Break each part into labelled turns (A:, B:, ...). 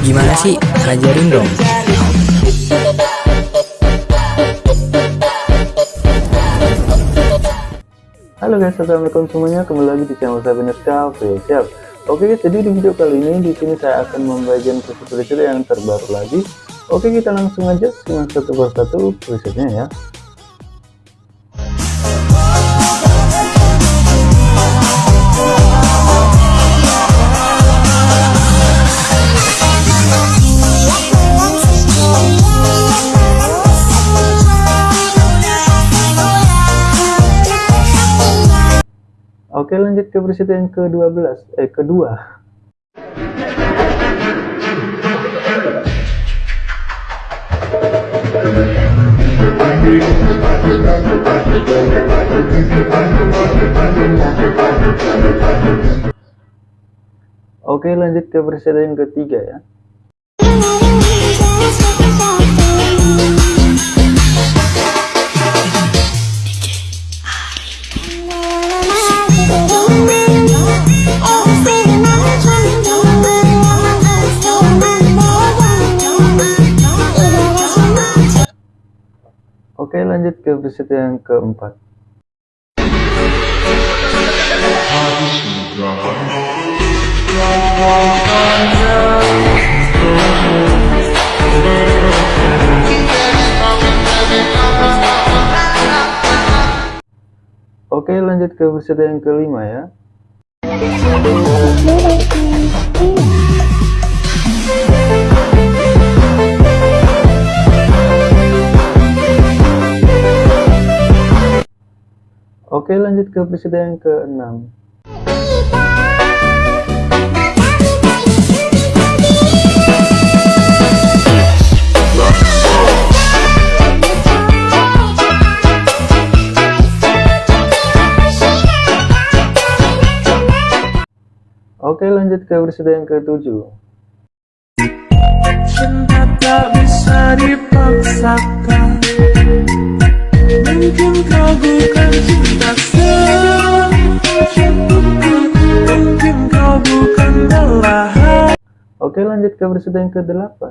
A: Gimana sih? Ajarin dong.
B: Halo guys, assalamualaikum semuanya. Kembali lagi di channel saya Bener Cafe. Siap. Oke guys, jadi di video kali ini di sini saya akan membagikan preset-preset yang terbaru lagi. Oke, kita langsung aja simak satu persatu presetnya ya. Lanjut ke preset yang ke-12 eh kedua. Oke lanjut ke preset yang ketiga ya lanjut ke preset yang keempat. Oke lanjut ke preset yang kelima ya Oke lanjut ke presiden yang ke-6 Oke lanjut ke presiden yang ke-7 Cinta tak bisa dipaksakan. Mungkin kau bukan cinta Oke lanjut ke versi yang ke-8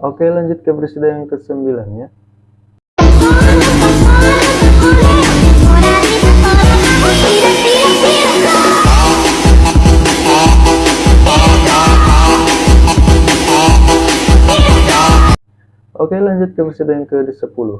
B: Oke lanjut ke presiden yang ke-9 ya Oke lanjut ke presiden yang ke-10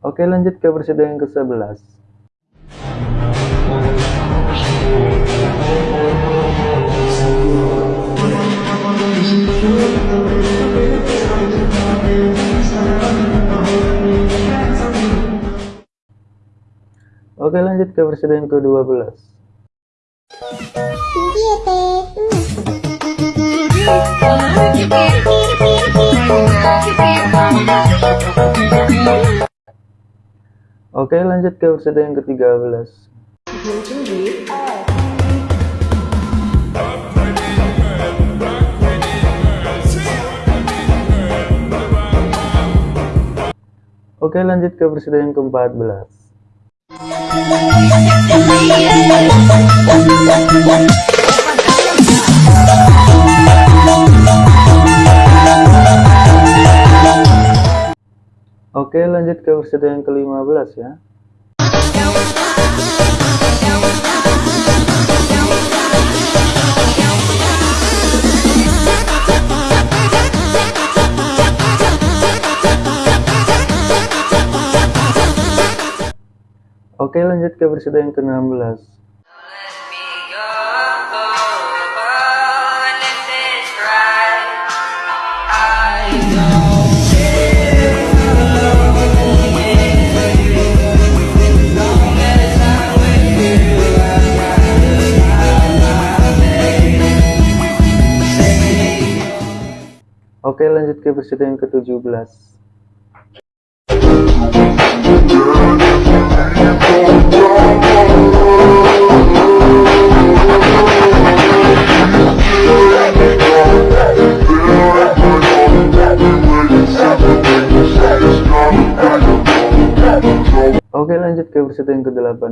B: Oke lanjut ke presiden yang ke-11 Oke lanjut ke presiden yang ke-12 Oke lanjut ke episode yang ke-13 Oke lanjut ke episode yang ke-14 Oke lanjut ke episode yang ke-15 ya Oke lanjut ke bersida yang ke-16 Oke lanjut ke bersida yang ke-17 Oke lanjut ke peserta yang ke-18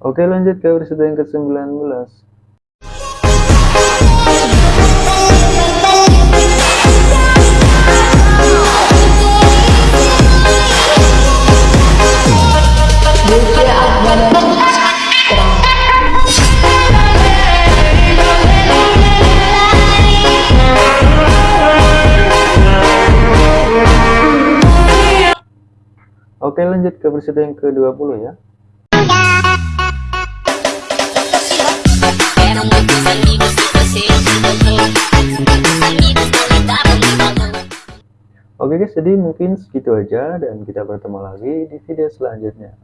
B: Oke lanjut ke peserta yang ke-19 lanjut ke peserta yang ke-20 ya. Oke guys jadi mungkin segitu aja dan kita bertemu lagi di video selanjutnya